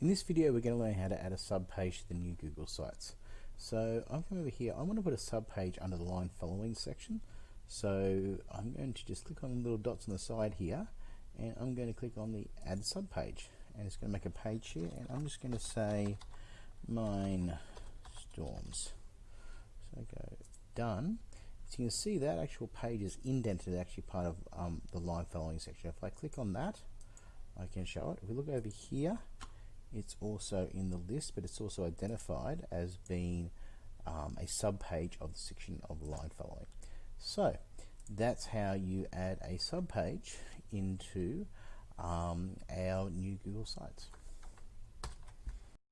In this video we're going to learn how to add a subpage to the new Google Sites. So I'm coming over here, I want to put a subpage under the line following section. So I'm going to just click on the little dots on the side here and I'm going to click on the add subpage and it's going to make a page here and I'm just going to say mine storms. So I go done. So you can see that actual page is indented actually part of um, the line following section. If I click on that I can show it. If we look over here it's also in the list, but it's also identified as being um, a subpage of the section of line following. So that's how you add a subpage into um, our new Google Sites.